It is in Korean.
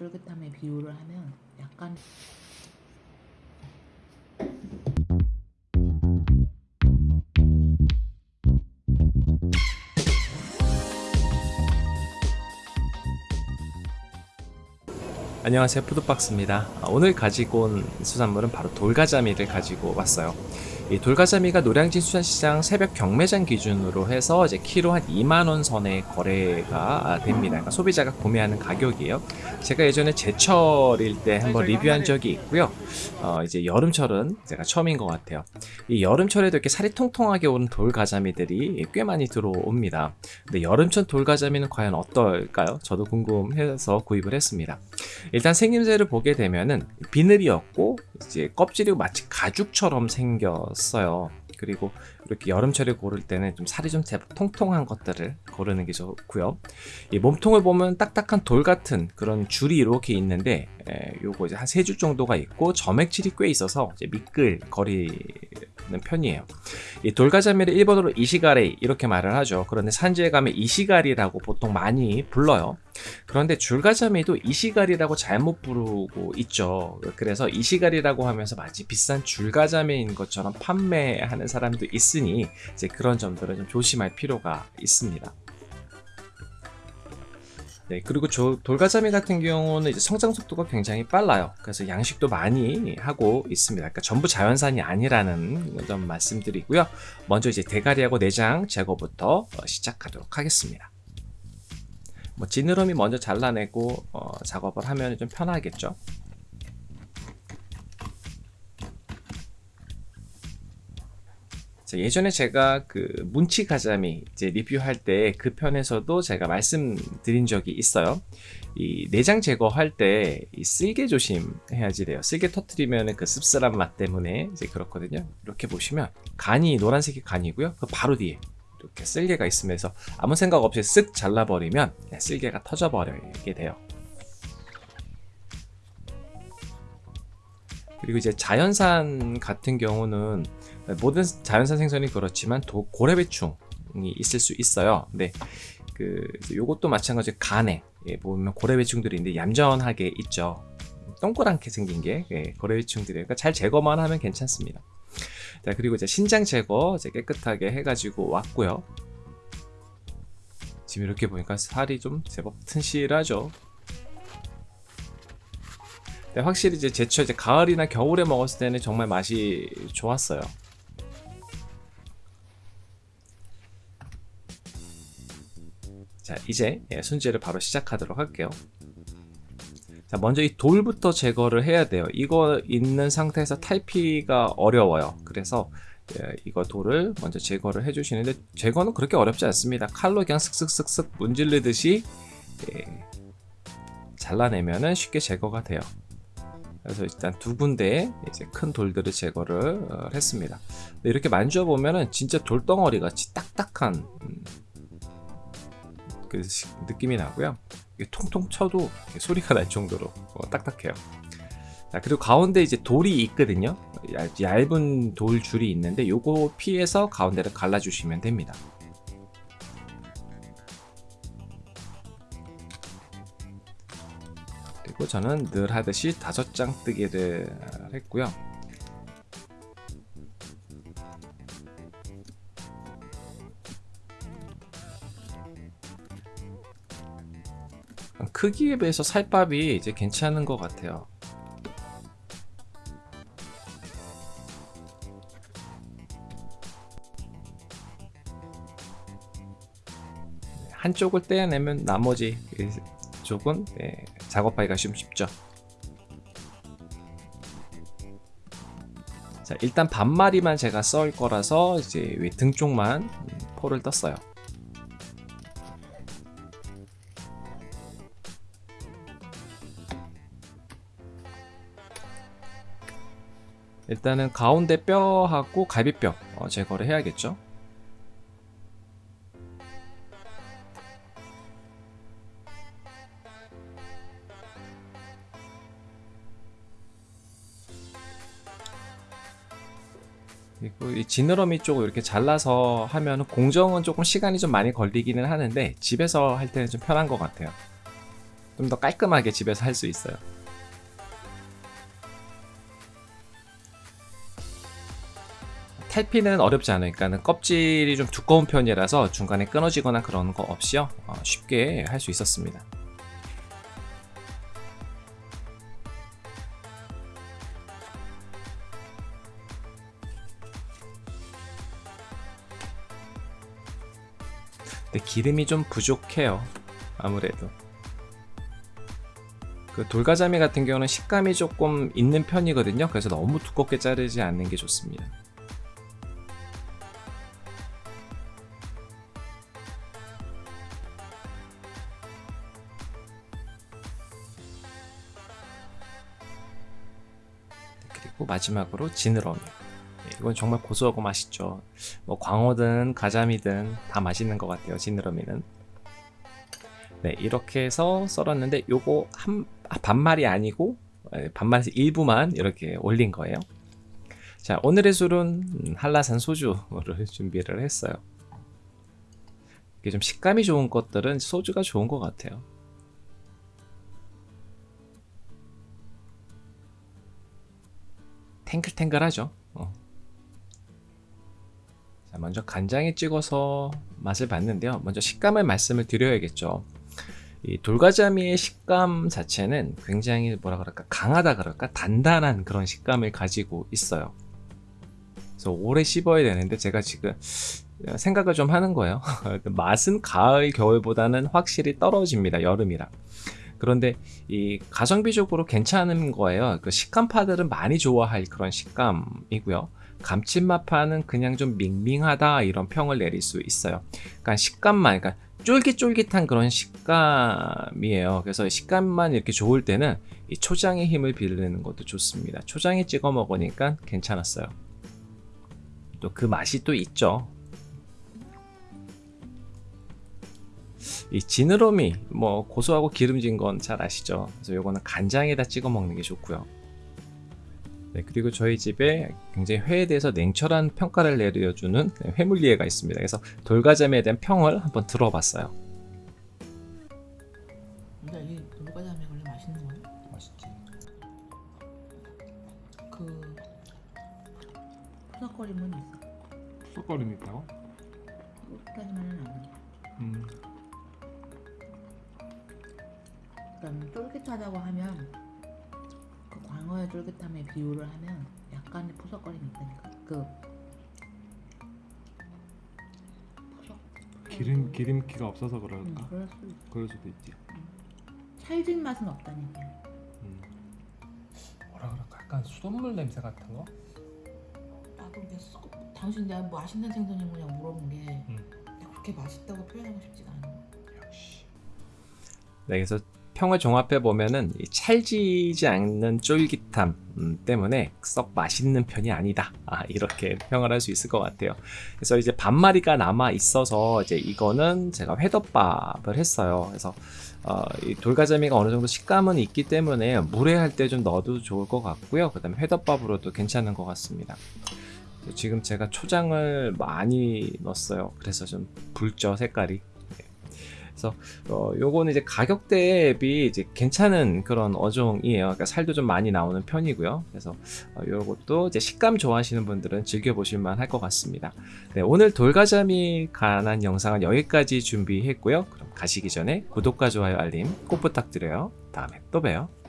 쫄깃함의 비율을 하면 약간 안녕하세요. 푸드박스입니다. 아, 오늘 가지고 온 수산물은 바로 돌가자미를 가지고 왔어요. 이 돌가자미가 노량진 수산시장 새벽 경매장 기준으로 해서 이제 키로 한 2만원 선의 거래가 됩니다. 그러니까 소비자가 구매하는 가격이에요. 제가 예전에 제철일 때 한번 리뷰한 적이 있고요. 어, 이제 여름철은 제가 처음인 것 같아요. 이 여름철에도 이렇게 살이 통통하게 오는 돌가자미들이 꽤 많이 들어옵니다. 근데 여름철 돌가자미는 과연 어떨까요? 저도 궁금해서 구입을 했습니다. 일단 생김새를 보게 되면은 비늘이었고 이제 껍질이 마치 가죽처럼 생겼어요. 그리고 이렇게 여름철에 고를 때는 좀 살이 좀 통통한 것들을 고르는 게 좋고요. 이 몸통을 보면 딱딱한 돌 같은 그런 줄이 이렇게 있는데 에, 요거 이제 한 세 줄 정도가 있고 점액질이 꽤 있어서 미끌거리 는 편이에요. 이 돌가자미를 일본어로 이시가리 이렇게 말을 하죠. 그런데 산지에 가면 이시가리라고 보통 많이 불러요. 그런데 줄가자미도 이시가리라고 잘못 부르고 있죠. 그래서 이시가리라고 하면서 마치 비싼 줄가자미인 것처럼 판매하는 사람도 있으니 이제 그런 점들은 좀 조심할 필요가 있습니다. 네, 그리고 저 돌가자미 같은 경우는 이제 성장 속도가 굉장히 빨라요. 그래서 양식도 많이 하고 있습니다. 그러니까 전부 자연산이 아니라는 점 말씀드리고요. 먼저 이제 대가리하고 내장 제거부터 시작하도록 하겠습니다. 뭐 지느러미 먼저 잘라내고 어, 작업을 하면 좀 편하겠죠. 예전에 제가 그 문치 가자미 이제 리뷰할 때 그 편에서도 제가 말씀드린 적이 있어요. 이 내장 제거할 때 이 쓸개 조심해야지 돼요. 쓸개 터트리면 그 씁쓸한 맛 때문에 이제 그렇거든요. 이렇게 보시면 간이 노란색이 간이고요. 그 바로 뒤에 이렇게 쓸개가 있으면서 아무 생각 없이 쓱 잘라버리면 쓸개가 터져버리게 돼요. 그리고 이제 자연산 같은 경우는 모든 자연산 생선이 그렇지만 도, 고래배충이 있을 수 있어요. 근데 그 요것도 마찬가지 간에 예, 보면 고래배충들이 있는데 얌전하게 있죠. 동그랗게 생긴 게 예, 고래배충들이에요. 그러니까 잘 제거만 하면 괜찮습니다. 자 그리고 이제 신장 제거 이제 깨끗하게 해가지고 왔고요. 지금 이렇게 보니까 살이 좀 제법 튼실하죠. 네, 확실히 이제 제철 이제 가을이나 겨울에 먹었을 때는 정말 맛이 좋았어요. 자 이제 예, 손질을 바로 시작하도록 할게요. 자 먼저 이 돌부터 제거를 해야 돼요. 이거 있는 상태에서 탈피가 어려워요. 그래서 예, 이거 돌을 먼저 제거를 해주시는데 제거는 그렇게 어렵지 않습니다. 칼로 그냥 슥슥슥슥 문질르듯이 예, 잘라내면 은 쉽게 제거가 돼요. 그래서 일단 두 군데 이제 큰 돌들을 제거를 어, 했습니다. 이렇게 만져 보면 은 진짜 돌덩어리 같이 딱딱한 음, 그 느낌이 나고요. 통통 쳐도 소리가 날 정도로 어, 딱딱해요. 자, 그리고 가운데 이제 돌이 있거든요. 얇은 돌 줄이 있는데 요거 피해서 가운데를 갈라주시면 됩니다. 그리고 저는 늘 하듯이 다섯 장 뜨기를 했고요. 크기에 비해서 살밥이 이제 괜찮은 것 같아요. 한쪽을 떼어내면 나머지 쪽은 네, 작업하기가 좀 쉽죠. 자, 일단 반마리만 제가 썰 거라서 이제 등 쪽만 포를 떴어요. 일단은 가운데 뼈하고 갈비뼈 어, 제거를 해야겠죠. 그리고 이 지느러미 쪽을 이렇게 잘라서 하면 공정은 조금 시간이 좀 많이 걸리기는 하는데 집에서 할 때는 좀 편한 것 같아요. 좀 더 깔끔하게 집에서 할 수 있어요. 탈피는 어렵지 않으니까 껍질이 좀 두꺼운 편이라서 중간에 끊어지거나 그런 거 없이요 어, 쉽게 할 수 있었습니다. 근데 기름이 좀 부족해요. 아무래도. 그 돌가자미 같은 경우는 식감이 조금 있는 편이거든요. 그래서 너무 두껍게 자르지 않는 게 좋습니다. 그리고 마지막으로 지느러미. 네, 이건 정말 고소하고 맛있죠. 뭐 광어든 가자미든 다 맛있는 것 같아요. 지느러미는. 네, 이렇게 해서 썰었는데 요거 한 아, 반말이 아니고 에, 반말에서 일부만 이렇게 올린 거예요. 자, 오늘의 술은 음, 한라산 소주를 준비를 했어요. 이게 좀 식감이 좋은 것들은 소주가 좋은 것 같아요. 탱글탱글하죠. 어. 자, 먼저 간장에 찍어서 맛을 봤는데요. 먼저 식감을 말씀을 드려야겠죠. 이 돌가자미의 식감 자체는 굉장히 뭐라 그럴까 강하다 그럴까 단단한 그런 식감을 가지고 있어요. 그래서 오래 씹어야 되는데 제가 지금 생각을 좀 하는 거예요. 맛은 가을 겨울보다는 확실히 떨어집니다. 여름이라. 그런데 이 가성비적으로 괜찮은 거예요. 그 식감파들은 많이 좋아할 그런 식감이고요. 감칠맛파는 그냥 좀 밍밍하다 이런 평을 내릴 수 있어요. 그러니까 식감만, 그러니까 쫄깃쫄깃한 그런 식감이에요. 그래서 식감만 이렇게 좋을 때는 이 초장의 힘을 빌리는 것도 좋습니다. 초장에 찍어 먹으니까 괜찮았어요. 또 그 맛이 또 있죠. 이 지느러미 뭐 고소하고 기름진 건 잘 아시죠? 그래서 요거는 간장에다 찍어 먹는 게 좋고요. 네, 그리고 저희 집에 굉장히 회에 대해서 냉철한 평가를 내려주는 회물리에가 있습니다. 그래서 돌가자미에 대한 평을 한번 들어봤어요. 근데 이 돌가자미 원래 맛있는 거야? 맛있지. 그 푸석거림은 있어. 쑥거림 있다고? 푸석거림은 아니야. 음. 그다음 쫄깃하다고 하면 그 광어의 쫄깃함에 비유를 하면 약간의 푸석거림이 있다니까. 그. 기름 기름기가 없어서 응, 그럴까? 그럴 수 있어. 그럴 수도 있지. 찰진 맛은 없다니까. 음. 뭐라 그럴까? 약간 수돗물 냄새 같은 거? 나도 이게 썩 당신 내가 뭐 맛있는 생선이 뭐냐 물어본 게 응. 내가 그렇게 맛있다고 표현하고 싶지가 않아. 역시. 네, 그래서 평을 종합해 보면은 이 찰지지 않는 쫄깃함 음, 때문에 썩 맛있는 편이 아니다. 아, 이렇게 평을 할 수 있을 것 같아요. 그래서 이제 반마리가 남아 있어서 이제 이거는 제가 회덮밥을 했어요. 그래서 어, 이 돌가자미가 어느 정도 식감은 있기 때문에 물에 할 때 좀 넣어도 좋을 것 같고요. 그 다음에 회덮밥으로도 괜찮은 것 같습니다. 지금 제가 초장을 많이 넣었어요. 그래서 좀 붉죠 색깔이. 그래서 어, 요거는 이제 가격 대비 이제 괜찮은 그런 어종이에요. 그러니까 살도 좀 많이 나오는 편이고요. 그래서 어, 요것도 이제 식감 좋아하시는 분들은 즐겨 보실 만 할 것 같습니다. 네, 오늘 돌가자미 관한 영상은 여기까지 준비했고요. 그럼 가시기 전에 구독과 좋아요 알림 꼭 부탁드려요. 다음에 또 봬요.